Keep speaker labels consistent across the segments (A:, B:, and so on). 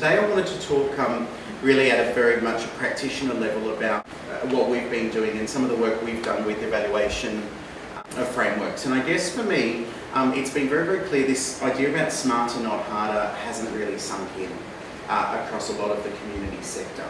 A: Today I wanted to talk um, really at a very much a practitioner level about uh, what we've been doing and some of the work we've done with evaluation uh, of frameworks. And I guess for me, um, it's been very, very clear this idea about smarter, not harder hasn't really sunk in uh, across a lot of the community sector.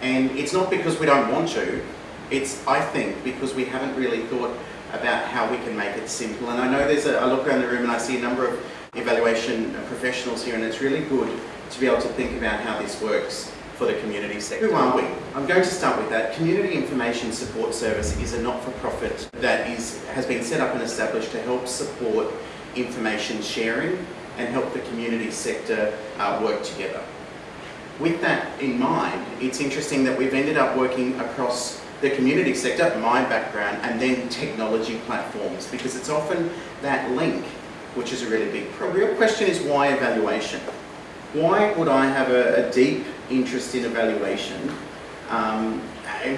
A: And it's not because we don't want to, it's, I think, because we haven't really thought about how we can make it simple. And I know there's a, I look around the room and I see a number of evaluation professionals here and it's really good to be able to think about how this works for the community sector. Who are we? I'm going to start with that. Community Information Support Service is a not-for-profit that is, has been set up and established to help support information sharing and help the community sector uh, work together. With that in mind, it's interesting that we've ended up working across the community sector, my background, and then technology platforms, because it's often that link which is a really big problem. The real question is why evaluation? Why would I have a, a deep interest in evaluation um,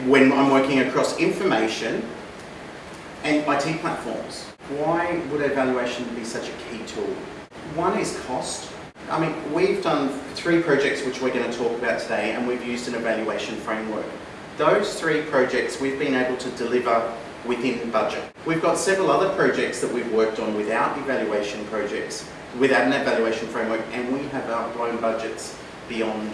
A: when I'm working across information and IT platforms? Why would evaluation be such a key tool? One is cost. I mean, we've done three projects which we're going to talk about today and we've used an evaluation framework. Those three projects we've been able to deliver within budget. We've got several other projects that we've worked on without evaluation projects, without an evaluation framework, and we have outblown budgets beyond,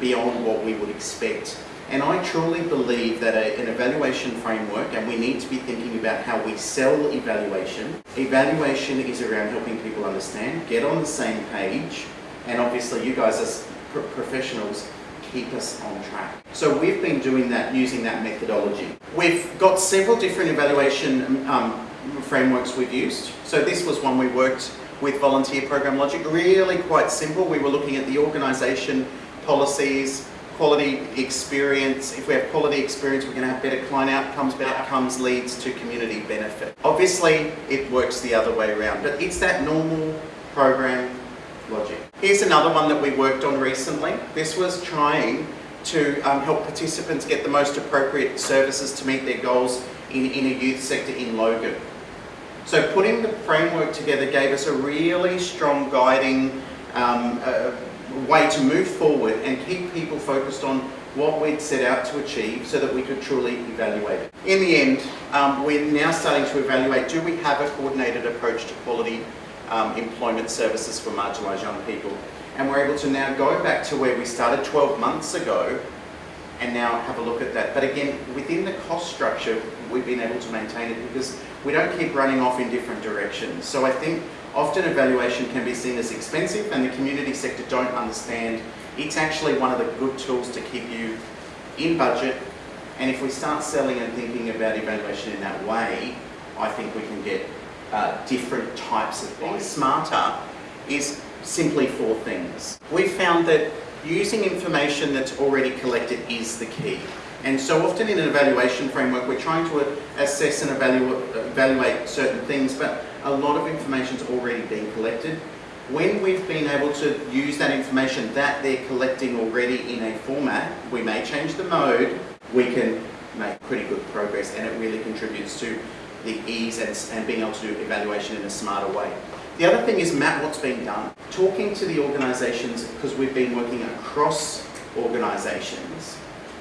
A: beyond what we would expect. And I truly believe that a, an evaluation framework, and we need to be thinking about how we sell evaluation. Evaluation is around helping people understand, get on the same page, and obviously you guys as professionals keep us on track. So we've been doing that using that methodology. We've got several different evaluation um, frameworks we've used. So this was one we worked with Volunteer Program Logic, really quite simple. We were looking at the organisation, policies, quality experience. If we have quality experience, we're going to have better client outcomes. Better outcomes leads to community benefit. Obviously, it works the other way around, but it's that normal program logic. Here's another one that we worked on recently. This was trying to um, help participants get the most appropriate services to meet their goals in, in a youth sector in Logan. So putting the framework together gave us a really strong guiding um, uh, way to move forward and keep people focused on what we'd set out to achieve so that we could truly evaluate it. In the end, um, we're now starting to evaluate, do we have a coordinated approach to quality um, employment services for marginalised young people. And we're able to now go back to where we started 12 months ago and now have a look at that. But again, within the cost structure, we've been able to maintain it because we don't keep running off in different directions. So I think often evaluation can be seen as expensive and the community sector don't understand it's actually one of the good tools to keep you in budget and if we start selling and thinking about evaluation in that way, I think we can get uh, different types of things. Smarter is simply four things. We found that using information that's already collected is the key. And so often in an evaluation framework, we're trying to assess and evaluate, evaluate certain things, but a lot of information's already been collected. When we've been able to use that information that they're collecting already in a format, we may change the mode, we can make pretty good progress and it really contributes to the ease and, and being able to do evaluation in a smarter way. The other thing is map what's being done. Talking to the organisations, because we've been working across organisations,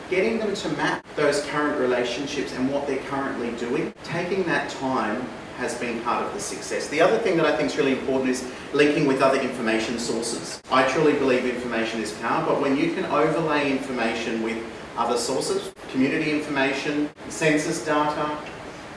A: getting them to map those current relationships and what they're currently doing, taking that time has been part of the success. The other thing that I think is really important is linking with other information sources. I truly believe information is power, but when you can overlay information with other sources, community information, census data,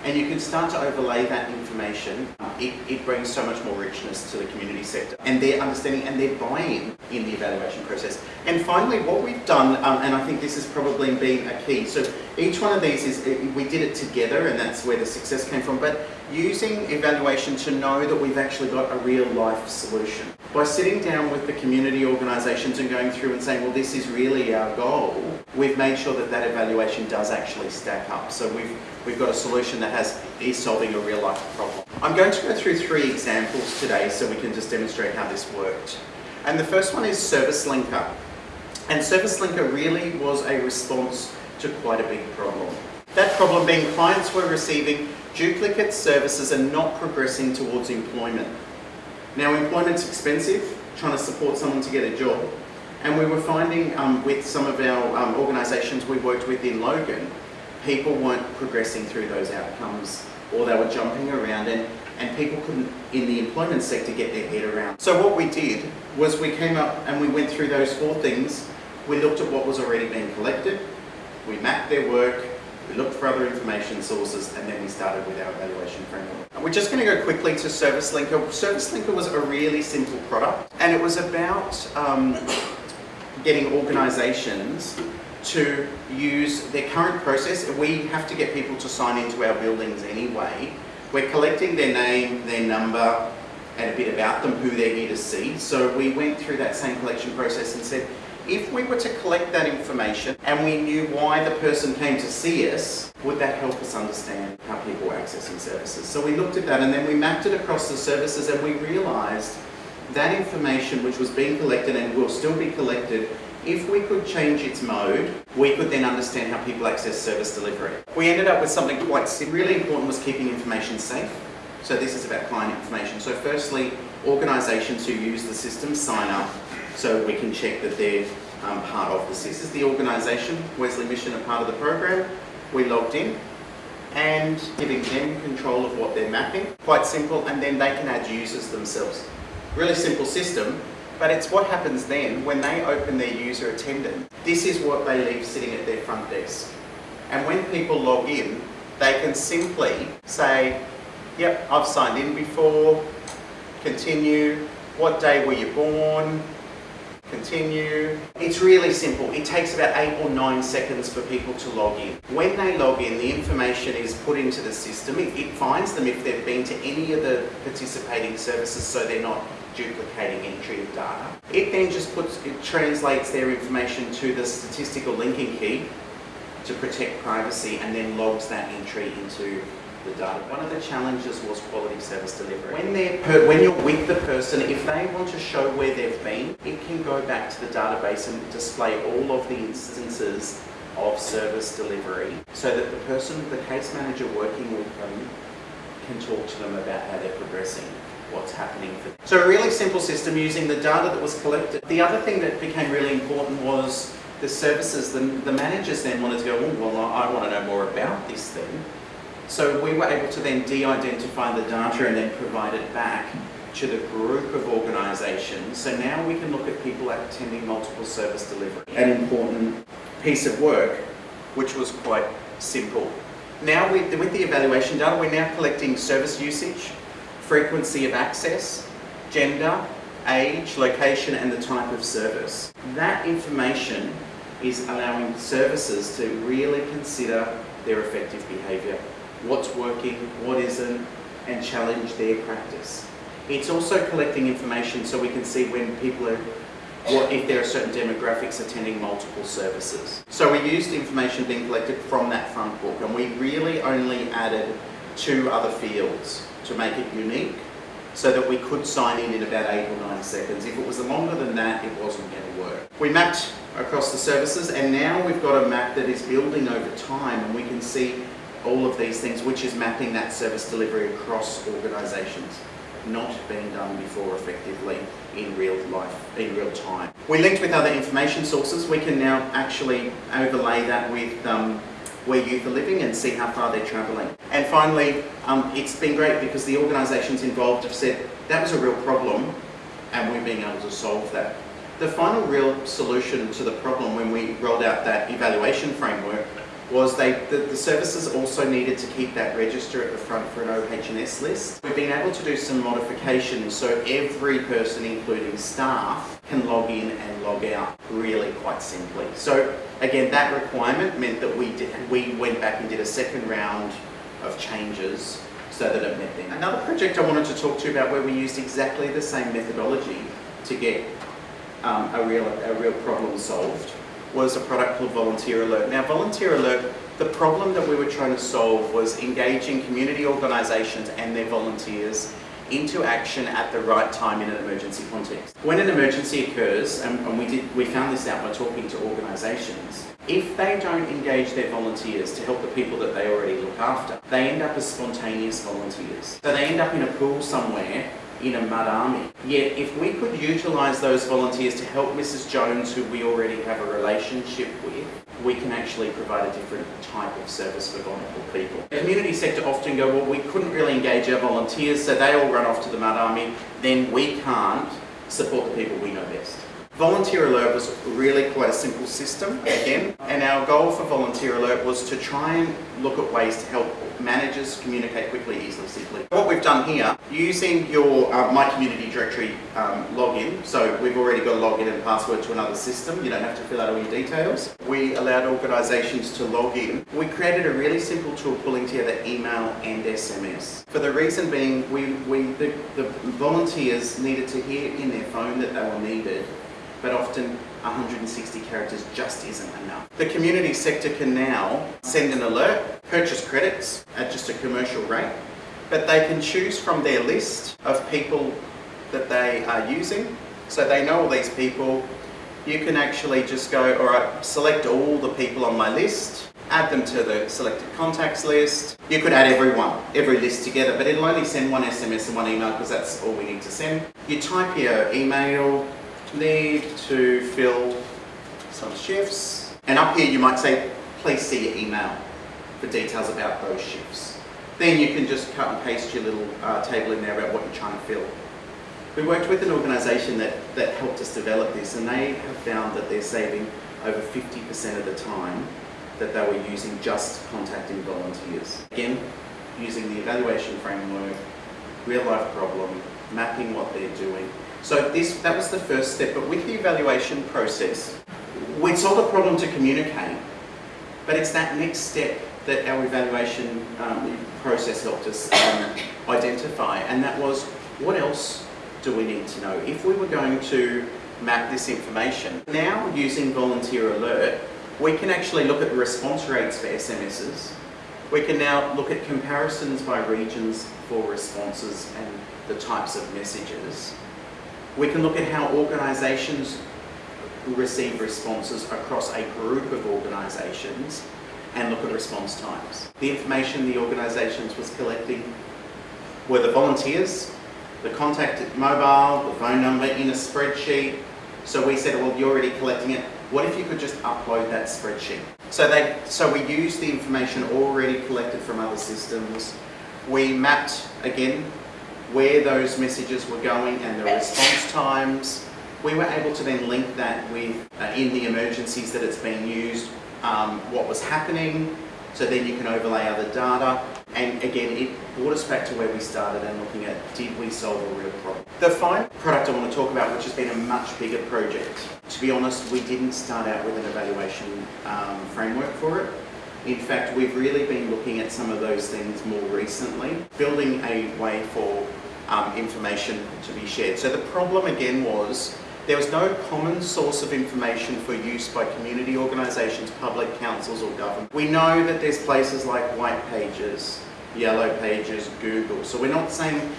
A: and you can start to overlay that information. It, it, brings so much more richness to the community sector and their understanding and their buy-in in the evaluation process. And finally, what we've done, um, and I think this has probably been a key, so each one of these is, we did it together and that's where the success came from, but using evaluation to know that we've actually got a real life solution. By sitting down with the community organisations and going through and saying, well, this is really our goal, we've made sure that that evaluation does actually stack up. So we've, we've got a solution that has is solving a real life problem. I'm going to go through three examples today so we can just demonstrate how this worked. And the first one is Service Linker. And Service Linker really was a response to quite a big problem. That problem being clients were receiving duplicate services and not progressing towards employment. Now employment's expensive, trying to support someone to get a job. And we were finding um, with some of our um, organisations we worked with in Logan, people weren't progressing through those outcomes or they were jumping around and, and people couldn't, in the employment sector, get their head around. So what we did was we came up and we went through those four things. We looked at what was already being collected, we mapped their work, we looked for other information sources and then we started with our evaluation framework. We're just going to go quickly to Service Linker. Service Linker was a really simple product and it was about um, getting organisations to use their current process. We have to get people to sign into our buildings anyway. We're collecting their name, their number, and a bit about them, who they're here to see. So we went through that same collection process and said, if we were to collect that information and we knew why the person came to see us, would that help us understand how people were accessing services? So we looked at that and then we mapped it across the services and we realised that information which was being collected and will still be collected if we could change its mode, we could then understand how people access service delivery. We ended up with something quite really important was keeping information safe. So this is about client information. So firstly, organisations who use the system sign up so we can check that they're um, part of this. This is the organisation, Wesley Mission, a part of the program. We logged in and giving them control of what they're mapping. Quite simple, and then they can add users themselves. Really simple system, but it's what happens then when they open their user attendant. This is what they leave sitting at their front desk. And when people log in, they can simply say, yep, I've signed in before, continue, what day were you born, continue. It's really simple. It takes about eight or nine seconds for people to log in. When they log in, the information is put into the system. It, it finds them if they've been to any of the participating services so they're not duplicating entry of data. It then just puts, it translates their information to the statistical linking key to protect privacy and then logs that entry into the data. One of the challenges was quality service delivery. When, they're when you're with the person, if they want to show where they've been, it can go back to the database and display all of the instances of service delivery so that the person, the case manager working with them, can talk to them about how they're progressing what's happening. So a really simple system using the data that was collected. The other thing that became really important was the services, the, the managers then wanted to go, oh, well, I want to know more about this thing. So we were able to then de-identify the data and then provide it back to the group of organisations. So now we can look at people attending multiple service delivery. An important piece of work, which was quite simple. Now with the evaluation data, we're now collecting service usage, frequency of access, gender, age, location and the type of service. That information is allowing services to really consider their effective behaviour, what's working, what isn't, and challenge their practice. It's also collecting information so we can see when people are, what if there are certain demographics attending multiple services. So we used information being collected from that front book and we really only added two other fields to make it unique so that we could sign in in about eight or nine seconds. If it was longer than that, it wasn't going to work. We mapped across the services and now we've got a map that is building over time and we can see all of these things, which is mapping that service delivery across organisations not being done before effectively in real life, in real time. We linked with other information sources. We can now actually overlay that with um, where youth are living and see how far they're travelling. And finally, um, it's been great because the organisations involved have said that was a real problem and we're being able to solve that. The final real solution to the problem when we rolled out that evaluation framework was they, the, the, services also needed to keep that register at the front for an OH&S list. We've been able to do some modifications so every person, including staff, can log in and log out really quite simply. So again, that requirement meant that we, did, we went back and did a second round of changes so that it met them. Another project I wanted to talk to you about where we used exactly the same methodology to get um, a, real, a real problem solved was a product called Volunteer Alert. Now Volunteer Alert, the problem that we were trying to solve was engaging community organisations and their volunteers into action at the right time in an emergency context. When an emergency occurs, and, and we did we found this out by talking to organisations, if they don't engage their volunteers to help the people that they already look after, they end up as spontaneous volunteers. So they end up in a pool somewhere in a mud army. Yet if we could utilise those volunteers to help Mrs Jones, who we already have a relationship with, we can actually provide a different type of service for vulnerable people. The community sector often go, well, we couldn't really engage our volunteers, so they all run off to the mud army, then we can't support the people we know best. Volunteer Alert was really quite a simple system, again, and our goal for Volunteer Alert was to try and look at ways to help managers communicate quickly, easily, simply. What we've done here, using your uh, My Community Directory um, login, so we've already got a login and password to another system, you don't have to fill out all your details. We allowed organisations to log in. We created a really simple tool pulling together email and SMS. For the reason being, we, we the, the volunteers needed to hear in their phone that they were needed but often 160 characters just isn't enough. The community sector can now send an alert, purchase credits at just a commercial rate, but they can choose from their list of people that they are using. So they know all these people. You can actually just go, all right, select all the people on my list, add them to the selected contacts list. You could add everyone, every list together, but it'll only send one SMS and one email because that's all we need to send. You type your email, need to fill some shifts. And up here you might say, please see your email for details about those shifts. Then you can just cut and paste your little uh, table in there about what you're trying to fill. We worked with an organisation that, that helped us develop this and they have found that they're saving over 50% of the time that they were using just contacting volunteers. Again, using the evaluation framework, real life problem, mapping what they're doing, so this that was the first step, but with the evaluation process, we solved a problem to communicate, but it's that next step that our evaluation um, process helped us um, identify, and that was what else do we need to know? If we were going to map this information, now using Volunteer Alert, we can actually look at response rates for SMSs. We can now look at comparisons by regions for responses and the types of messages. We can look at how organisations receive responses across a group of organisations and look at response times. The information the organisations was collecting were the volunteers, the contact mobile, the phone number in a spreadsheet. So we said, well, you're already collecting it. What if you could just upload that spreadsheet? So they, so we used the information already collected from other systems. We mapped, again, where those messages were going and the response times. We were able to then link that with, uh, in the emergencies that it's being used, um, what was happening, so then you can overlay other data. And again, it brought us back to where we started and looking at, did we solve a real problem? The final product I want to talk about, which has been a much bigger project, to be honest, we didn't start out with an evaluation um, framework for it. In fact, we've really been looking at some of those things more recently, building a way for um, information to be shared. So the problem again was there was no common source of information for use by community organisations, public councils or government. We know that there's places like White Pages, Yellow Pages, Google. So we're not saying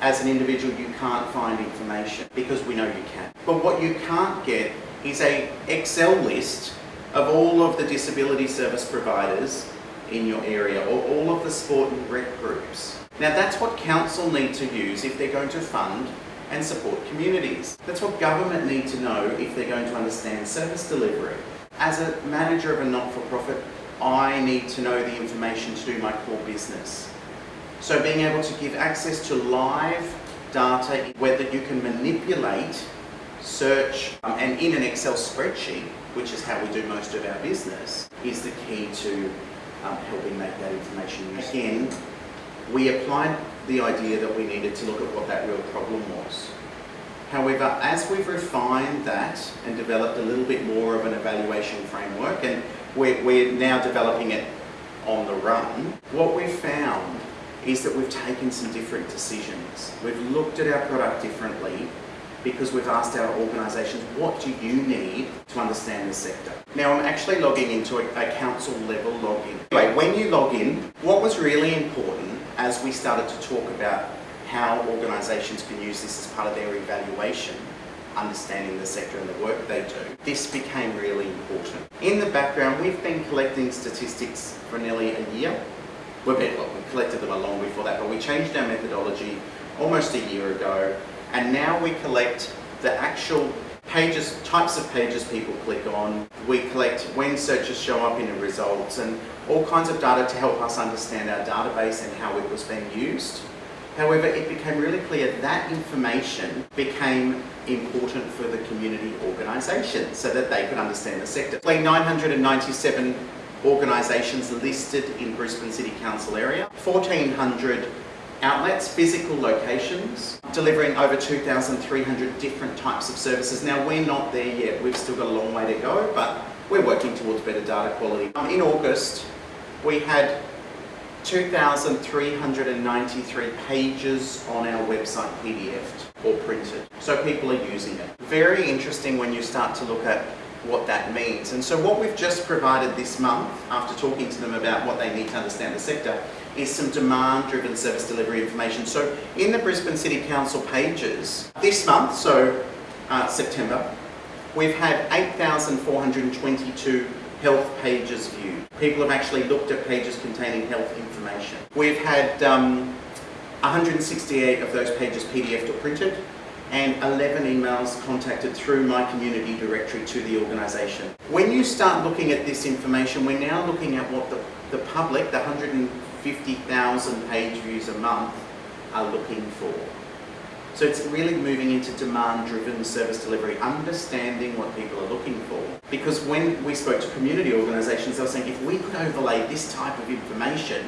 A: as an individual you can't find information because we know you can. But what you can't get is a Excel list of all of the disability service providers in your area or all of the sport and rec groups. Now that's what council need to use if they're going to fund and support communities. That's what government need to know if they're going to understand service delivery. As a manager of a not-for-profit, I need to know the information to do my core business. So being able to give access to live data, whether you can manipulate, search, um, and in an Excel spreadsheet, which is how we do most of our business, is the key to um, helping make that information. Again, we applied the idea that we needed to look at what that real problem was. However, as we've refined that and developed a little bit more of an evaluation framework, and we're, we're now developing it on the run, what we've found is that we've taken some different decisions. We've looked at our product differently because we've asked our organisations, what do you need to understand the sector? Now I'm actually logging into a, a council level login. Anyway, when you log in, what was really important as we started to talk about how organisations can use this as part of their evaluation, understanding the sector and the work they do, this became really important. In the background, we've been collecting statistics for nearly a year. Well, we collected them a long before that, but we changed our methodology almost a year ago, and now we collect the actual pages, types of pages people click on. We collect when searches show up in the results and all kinds of data to help us understand our database and how it was being used. However, it became really clear that information became important for the community organisations so that they could understand the sector. 997 organisations listed in Brisbane City Council area, 1400 outlets, physical locations, delivering over 2,300 different types of services. Now, we're not there yet. We've still got a long way to go, but we're working towards better data quality. Um, in August, we had 2,393 pages on our website PDF or printed. So people are using it. Very interesting when you start to look at what that means. And so what we've just provided this month, after talking to them about what they need to understand the sector, is some demand-driven service delivery information. So in the Brisbane City Council pages, this month, so uh, September, we've had 8,422 health pages viewed. People have actually looked at pages containing health information. We've had um, 168 of those pages PDFed or printed and 11 emails contacted through my community directory to the organisation. When you start looking at this information, we're now looking at what the, the public, the 150,000 page views a month, are looking for. So it's really moving into demand-driven service delivery, understanding what people are looking for. Because when we spoke to community organisations, they were saying if we could overlay this type of information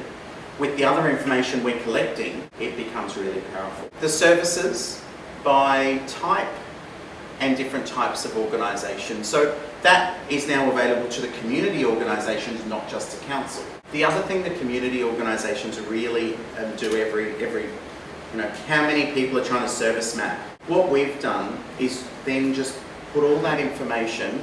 A: with the other information we're collecting, it becomes really powerful. The services by type and different types of organisation. So that is now available to the community organisations, not just to council. The other thing that community organisations really um, do every, every, you know, how many people are trying to service map. What we've done is then just put all that information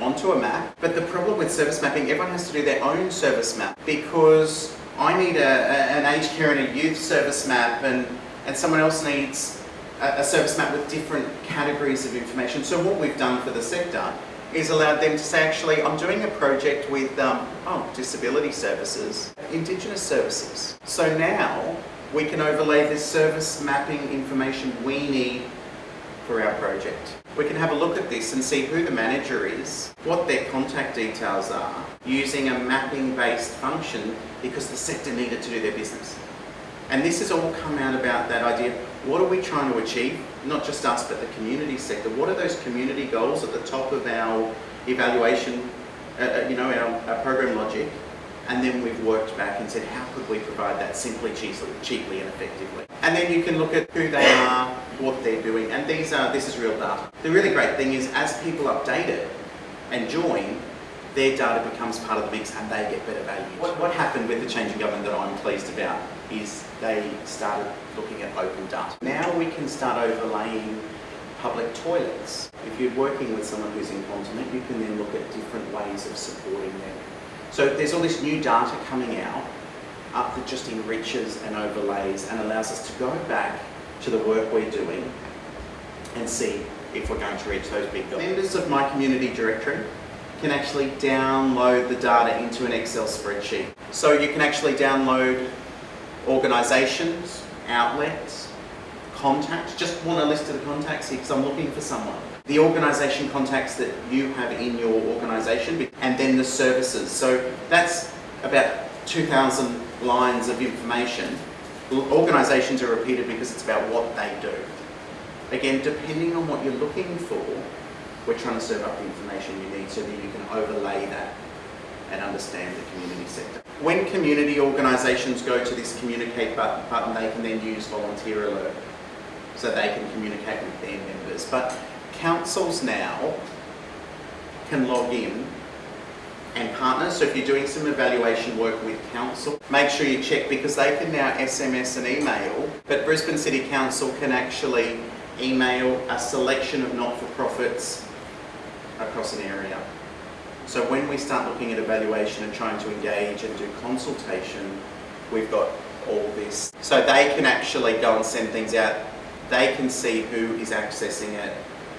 A: onto a map. But the problem with service mapping, everyone has to do their own service map because I need a, a, an aged care and a youth service map and, and someone else needs a, a service map with different categories of information. So what we've done for the sector is allowed them to say, actually, I'm doing a project with, um, oh, disability services, Indigenous services. So now we can overlay this service mapping information we need for our project. We can have a look at this and see who the manager is, what their contact details are, using a mapping-based function because the sector needed to do their business. And this has all come out about that idea, what are we trying to achieve? Not just us, but the community sector. What are those community goals at the top of our evaluation, uh, uh you know, our, our program logic? And then we've worked back and said, how could we provide that simply, cheaply, cheaply and effectively? And then you can look at who they are, what they're doing, and these are, this is real data. The really great thing is as people update it and join, their data becomes part of the mix and they get better value. What, what happened with the change in government that I'm pleased about is they started looking at open data. Now we can start overlaying public toilets. If you're working with someone who's incontinent, you can then look at different ways of supporting them. So there's all this new data coming out up that just enriches and overlays and allows us to go back to the work we're doing and see if we're going to reach those big goals. Members of my community directory can actually download the data into an Excel spreadsheet. So you can actually download organisations, outlets, contacts. Just want a list of the contacts here because I'm looking for someone. The organisation contacts that you have in your organisation and then the services. So that's about 2,000 lines of information. Organisations are repeated because it's about what they do. Again, depending on what you're looking for, we're trying to serve up the information you need so that you can overlay that and understand the community sector. When community organisations go to this communicate button, they can then use volunteer alert so they can communicate with their members. But councils now can log in and partners. So if you're doing some evaluation work with council, make sure you check because they can now SMS and email, but Brisbane City Council can actually email a selection of not-for-profits across an area. So when we start looking at evaluation and trying to engage and do consultation, we've got all this. So they can actually go and send things out. They can see who is accessing it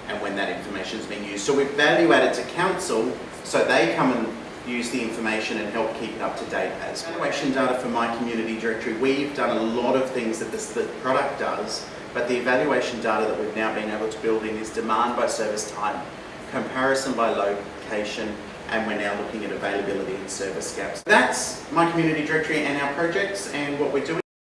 A: and when that information is being used. So we've value added to council so they come and use the information and help keep it up to date as evaluation data for my community directory. We've done a lot of things that this, the product does, but the evaluation data that we've now been able to build in is demand by service type, comparison by location, and we're now looking at availability and service gaps. That's my community directory and our projects and what we're doing.